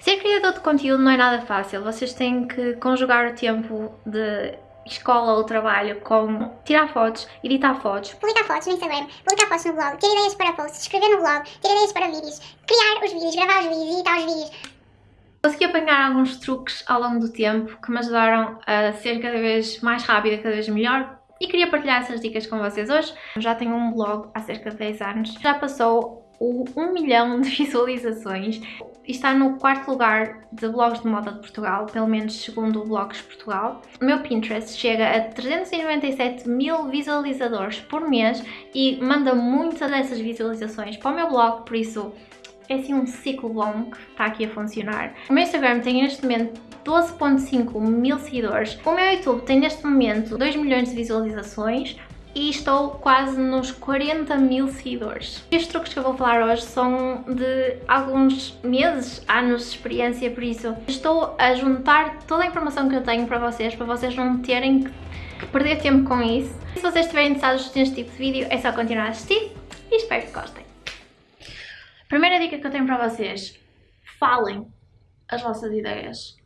Ser criador de conteúdo não é nada fácil, vocês têm que conjugar o tempo de escola ou trabalho com tirar fotos, editar fotos, publicar fotos no Instagram, publicar fotos no blog, ter ideias para posts, escrever no blog, ter ideias para vídeos, criar os vídeos, gravar os vídeos, editar os vídeos. Consegui apanhar alguns truques ao longo do tempo que me ajudaram a ser cada vez mais rápida, cada vez melhor e queria partilhar essas dicas com vocês hoje. Já tenho um blog há cerca de 10 anos, já passou o 1 milhão de visualizações está no quarto lugar de blogs de moda de Portugal, pelo menos segundo o Blogs Portugal. O meu Pinterest chega a 397 mil visualizadores por mês e manda muitas dessas visualizações para o meu blog, por isso é assim um ciclo bom que está aqui a funcionar. O meu Instagram tem neste momento 12.5 mil seguidores. O meu YouTube tem neste momento 2 milhões de visualizações e estou quase nos 40 mil seguidores. Estes truques que eu vou falar hoje são de alguns meses, anos de experiência, por isso estou a juntar toda a informação que eu tenho para vocês, para vocês não terem que perder tempo com isso. Se vocês estiverem interessados neste tipo de vídeo, é só continuar a assistir e espero que gostem. Primeira dica que eu tenho para vocês, falem as vossas ideias,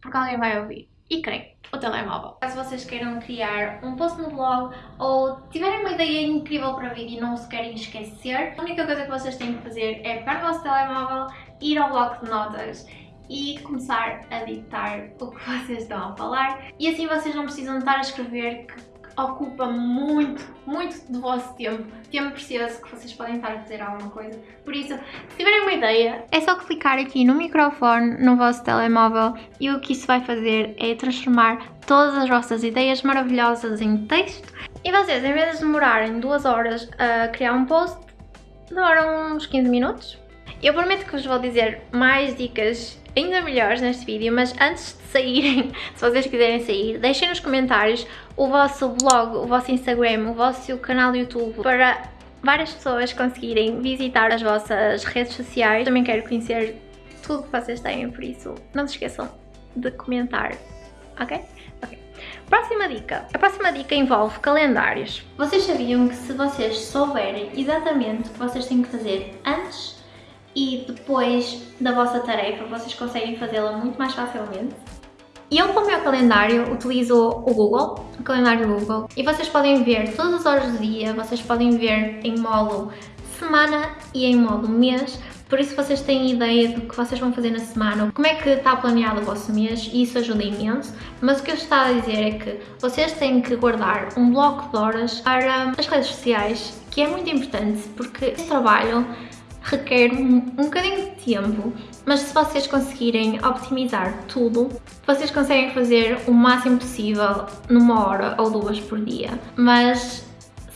porque alguém vai ouvir. E quem? O telemóvel. Caso vocês queiram criar um post no blog ou tiverem uma ideia incrível para vídeo e não se querem esquecer, a única coisa que vocês têm que fazer é pegar o vosso telemóvel, ir ao bloco de notas e começar a ditar o que vocês estão a falar e assim vocês não precisam estar a escrever que ocupa muito, muito do vosso tempo, tempo precioso que vocês podem estar a fazer alguma coisa. Por isso, se tiverem uma ideia, é só clicar aqui no microfone no vosso telemóvel e o que isso vai fazer é transformar todas as vossas ideias maravilhosas em texto e vocês, em vez de demorarem duas horas a criar um post, demoram uns 15 minutos. Eu prometo que vos vou dizer mais dicas ainda melhores neste vídeo, mas antes de saírem, se vocês quiserem sair, deixem nos comentários o vosso blog, o vosso Instagram, o vosso canal do YouTube para várias pessoas conseguirem visitar as vossas redes sociais. Também quero conhecer tudo que vocês têm, por isso não se esqueçam de comentar, ok? Ok. Próxima dica. A próxima dica envolve calendários. Vocês sabiam que se vocês souberem exatamente o que vocês têm que fazer antes e depois da vossa tarefa vocês conseguem fazê-la muito mais facilmente. Eu para o meu calendário utilizo o Google, o calendário Google, e vocês podem ver todas as horas do dia, vocês podem ver em modo semana e em modo mês, por isso vocês têm ideia do que vocês vão fazer na semana, como é que está planeado o vosso mês e isso ajuda imenso, mas o que eu estou a dizer é que vocês têm que guardar um bloco de horas para as redes sociais, que é muito importante porque esse trabalho requer um, um bocadinho de tempo, mas se vocês conseguirem optimizar tudo, vocês conseguem fazer o máximo possível numa hora ou duas por dia. Mas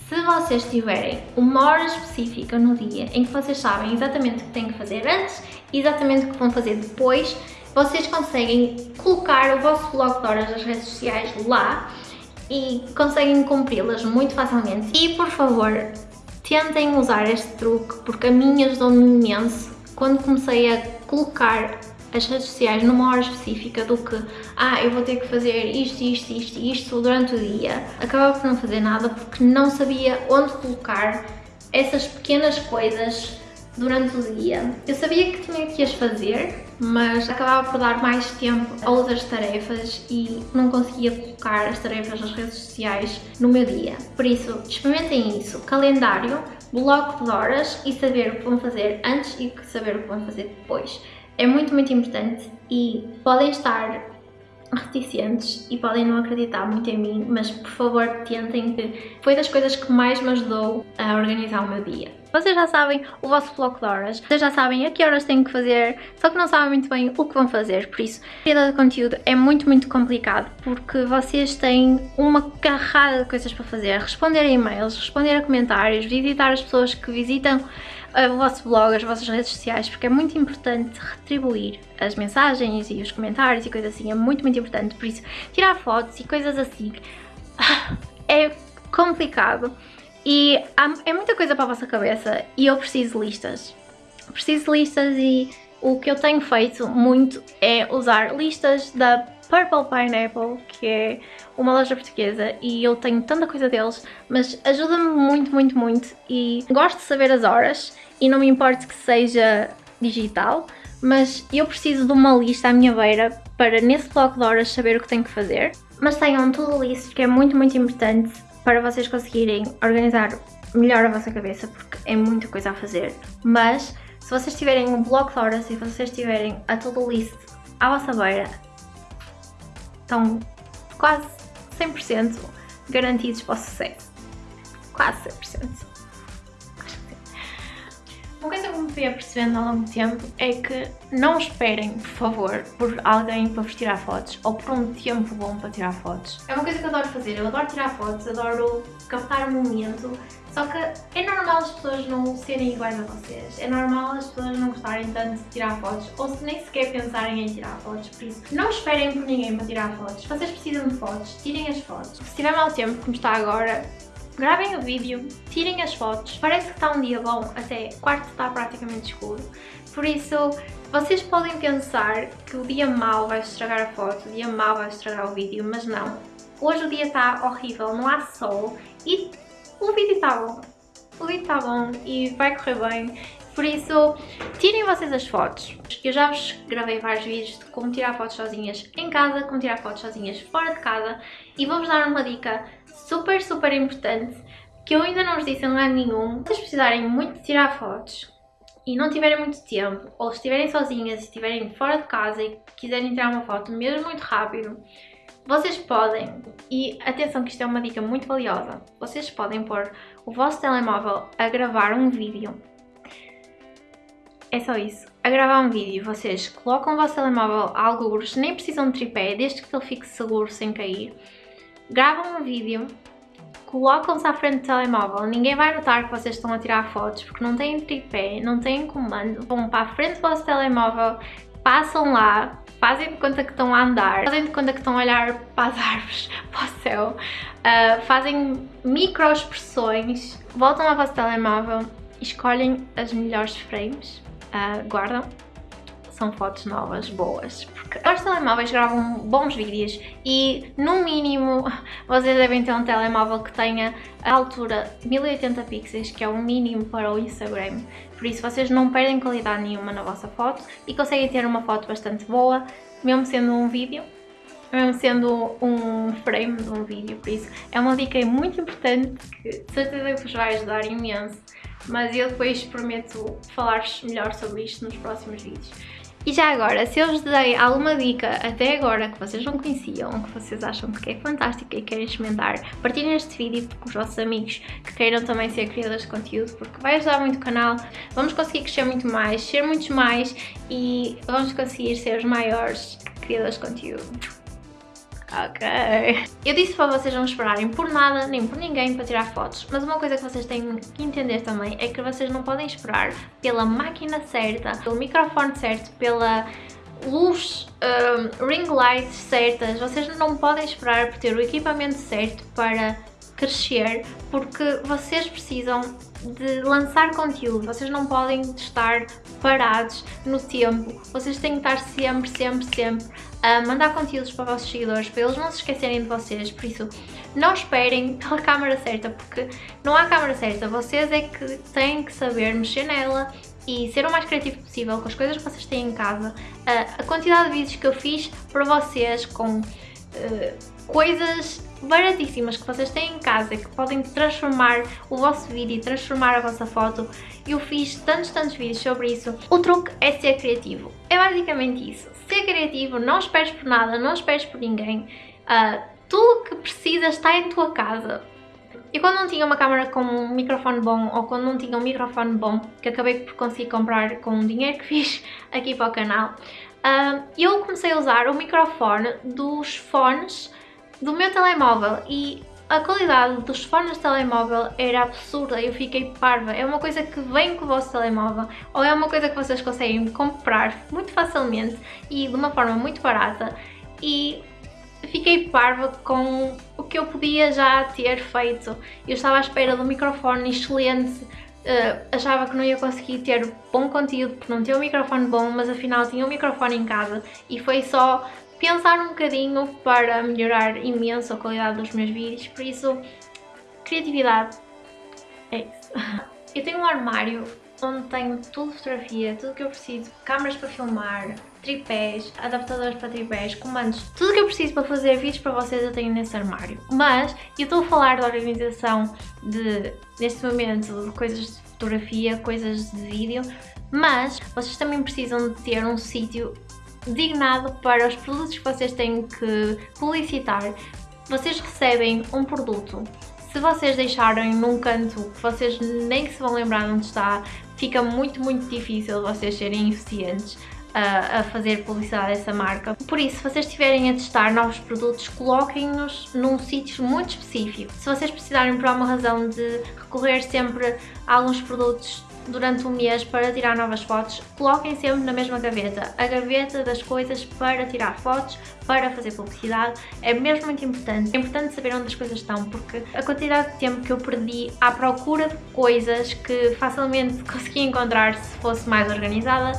se vocês tiverem uma hora específica no dia em que vocês sabem exatamente o que têm que fazer antes e exatamente o que vão fazer depois, vocês conseguem colocar o vosso bloco de horas das redes sociais lá e conseguem cumpri-las muito facilmente. E por favor, tentem usar este truque porque a mim ajudou-me imenso quando comecei a colocar as redes sociais numa hora específica do que ah, eu vou ter que fazer isto, isto, isto isto durante o dia. Acabava por não fazer nada porque não sabia onde colocar essas pequenas coisas durante o dia. Eu sabia que tinha que as fazer, mas acabava por dar mais tempo a outras tarefas e não conseguia colocar as tarefas nas redes sociais no meu dia. Por isso, experimentem isso, calendário, bloco de horas e saber o que vão fazer antes e saber o que vão fazer depois. É muito, muito importante e podem estar reticentes e podem não acreditar muito em mim, mas por favor tentem que foi das coisas que mais me ajudou a organizar o meu dia. Vocês já sabem o vosso bloco de horas, vocês já sabem a que horas têm que fazer, só que não sabem muito bem o que vão fazer, por isso, criar de conteúdo é muito, muito complicado, porque vocês têm uma carrada de coisas para fazer, responder a e-mails, responder a comentários, visitar as pessoas que visitam o vosso blog, as vossas redes sociais, porque é muito importante retribuir as mensagens e os comentários e coisas assim, é muito, muito importante, por isso, tirar fotos e coisas assim é complicado e há, é muita coisa para a vossa cabeça e eu preciso listas. Preciso listas e o que eu tenho feito muito é usar listas da Purple Pineapple, que é uma loja portuguesa e eu tenho tanta coisa deles, mas ajuda-me muito, muito, muito e gosto de saber as horas e não me importa que seja digital, mas eu preciso de uma lista à minha beira para nesse bloco de horas saber o que tenho que fazer. Mas tenham tudo isso que é muito, muito importante para vocês conseguirem organizar melhor a vossa cabeça, porque é muita coisa a fazer. Mas se vocês tiverem um bloco de horas e vocês tiverem a to-do list à vossa beira, estão quase 100% garantidos para o sucesso. Quase 100%. Fui apercebendo ao longo do tempo é que não esperem, por favor, por alguém para vos tirar fotos ou por um tempo bom para tirar fotos. É uma coisa que eu adoro fazer, eu adoro tirar fotos, adoro captar o momento, só que é normal as pessoas não serem iguais a vocês, é normal as pessoas não gostarem tanto de tirar fotos ou se nem sequer pensarem em tirar fotos, por isso não esperem por ninguém para tirar fotos. Se vocês precisam de fotos, tirem as fotos. Se tiver mau tempo, como está agora, gravem o vídeo, tirem as fotos. Parece que está um dia bom, até quarto está praticamente escuro. Por isso, vocês podem pensar que o dia mau vai estragar a foto, o dia mau vai estragar o vídeo, mas não. Hoje o dia está horrível, não há sol e o vídeo está bom. O vídeo está bom e vai correr bem. Por isso, tirem vocês as fotos. Eu já vos gravei vários vídeos de como tirar fotos sozinhas em casa, como tirar fotos sozinhas fora de casa e vou-vos dar uma dica super, super importante que eu ainda não vos disse em lugar nenhum. Se vocês precisarem muito de tirar fotos e não tiverem muito tempo, ou estiverem sozinhas estiverem fora de casa e quiserem tirar uma foto mesmo muito rápido, vocês podem, e atenção que isto é uma dica muito valiosa, vocês podem pôr o vosso telemóvel a gravar um vídeo. É só isso. A gravar um vídeo, vocês colocam o vosso telemóvel a algures, nem precisam de tripé, desde que ele fique seguro sem cair. Gravam um vídeo, colocam-se à frente do telemóvel, ninguém vai notar que vocês estão a tirar fotos porque não têm tripé, não têm comando. Vão para a frente do vosso telemóvel, passam lá, fazem de conta que estão a andar, fazem de conta que estão a olhar para as árvores, para o céu, uh, fazem microexpressões, voltam ao vosso telemóvel, escolhem as melhores frames, uh, guardam, são fotos novas, boas, porque os telemóveis gravam bons vídeos e no mínimo vocês devem ter um telemóvel que tenha a altura 1080 pixels, que é o mínimo para o Instagram, por isso vocês não perdem qualidade nenhuma na vossa foto e conseguem ter uma foto bastante boa, mesmo sendo um vídeo, mesmo sendo um frame de um vídeo, por isso é uma dica muito importante que de certeza vos vai ajudar imenso, mas eu depois prometo falar-vos melhor sobre isto nos próximos vídeos. E já agora, se eu vos dei alguma dica até agora que vocês não conheciam, que vocês acham que é fantástica e querem experimentar, partilhem este vídeo com os vossos amigos que queiram também ser criadores de conteúdo, porque vai ajudar muito o canal, vamos conseguir crescer muito mais, ser muitos mais e vamos conseguir ser os maiores criadores de conteúdo. Ok. Eu disse para vocês não esperarem por nada, nem por ninguém para tirar fotos, mas uma coisa que vocês têm que entender também é que vocês não podem esperar pela máquina certa, pelo microfone certo, pela luz, um, ring lights certas, vocês não podem esperar por ter o equipamento certo para crescer, porque vocês precisam de lançar conteúdo, vocês não podem estar parados no tempo, vocês têm que estar sempre, sempre, sempre a mandar conteúdos para os vossos seguidores, para eles não se esquecerem de vocês, por isso não esperem pela câmera certa, porque não há câmera certa, vocês é que têm que saber mexer nela e ser o mais criativo possível com as coisas que vocês têm em casa. a quantidade de vídeos que eu fiz para vocês com uh, coisas baratíssimas que vocês têm em casa que podem transformar o vosso vídeo e transformar a vossa foto. Eu fiz tantos, tantos vídeos sobre isso. O truque é ser criativo. É basicamente isso. Ser criativo, não esperes por nada, não esperes por ninguém. Uh, tudo que precisas está em tua casa. E quando não tinha uma câmera com um microfone bom ou quando não tinha um microfone bom, que acabei por conseguir comprar com o dinheiro que fiz aqui para o canal, uh, eu comecei a usar o microfone dos fones do meu telemóvel e a qualidade dos fones de telemóvel era absurda, eu fiquei parva. É uma coisa que vem com o vosso telemóvel ou é uma coisa que vocês conseguem comprar muito facilmente e de uma forma muito barata e fiquei parva com o que eu podia já ter feito. Eu estava à espera de um microfone excelente, uh, achava que não ia conseguir ter bom conteúdo porque não tinha um microfone bom, mas afinal tinha um microfone em casa e foi só pensar um bocadinho para melhorar imenso a qualidade dos meus vídeos, por isso, criatividade é isso. Eu tenho um armário onde tenho tudo fotografia, tudo que eu preciso, câmaras para filmar, tripés, adaptadores para tripés, comandos, tudo que eu preciso para fazer vídeos para vocês eu tenho nesse armário. Mas eu estou a falar da organização de, neste momento, de coisas de fotografia, coisas de vídeo, mas vocês também precisam de ter um sítio dignado para os produtos que vocês têm que publicitar. Vocês recebem um produto se vocês deixarem num canto que vocês nem se vão lembrar onde está, fica muito, muito difícil vocês serem eficientes a, a, fazer publicidade dessa marca. Por isso, se vocês estiverem a testar novos produtos, coloquem-nos num sítio muito específico. Se vocês precisarem por alguma razão de recorrer sempre a alguns produtos durante um mês para tirar novas fotos, coloquem sempre na mesma gaveta. A gaveta das coisas para tirar fotos, para fazer publicidade, é mesmo muito importante. É importante saber onde as coisas estão, porque a quantidade de tempo que eu perdi à procura de coisas que facilmente conseguia encontrar se fosse mais organizada,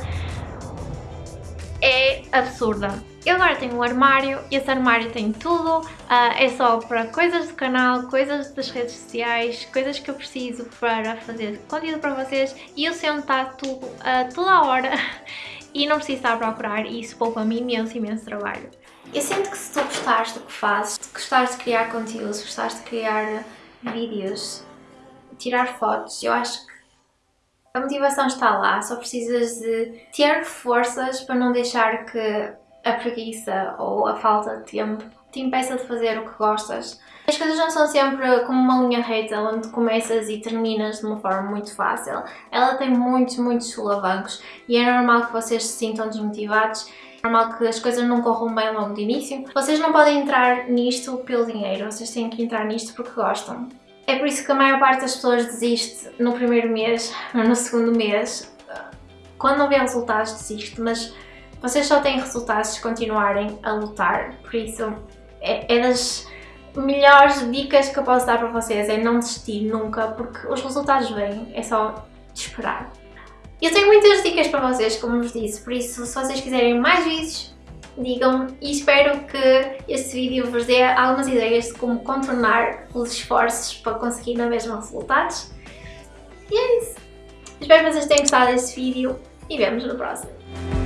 é absurda. Eu agora tenho um armário, esse armário tem tudo, uh, é só para coisas do canal, coisas das redes sociais, coisas que eu preciso para fazer conteúdo para vocês e eu onde está tudo uh, toda a hora e não preciso estar a procurar e isso poupa-me imenso, imenso trabalho. Eu sinto que se tu gostares do que fazes, se gostares de criar conteúdo, se gostares de criar vídeos, tirar fotos, eu acho que a motivação está lá, só precisas de ter forças para não deixar que a preguiça ou a falta de tempo te impeça de fazer o que gostas. As coisas não são sempre como uma linha reta onde começas e terminas de uma forma muito fácil. Ela tem muitos, muitos solavancos e é normal que vocês se sintam desmotivados. É normal que as coisas não corram bem logo de início. Vocês não podem entrar nisto pelo dinheiro, vocês têm que entrar nisto porque gostam. É por isso que a maior parte das pessoas desiste no primeiro mês ou no segundo mês. Quando não vê resultados desiste, mas vocês só têm resultados se continuarem a lutar, por isso é, é das melhores dicas que eu posso dar para vocês, é não desistir nunca, porque os resultados vêm, é só esperar. Eu tenho muitas dicas para vocês, como vos disse, por isso se vocês quiserem mais vídeos, digam-me e espero que este vídeo vos dê algumas ideias de como contornar os esforços para conseguir na mesma resultados. E é isso. Espero que vocês tenham gostado deste vídeo e vemos no próximo.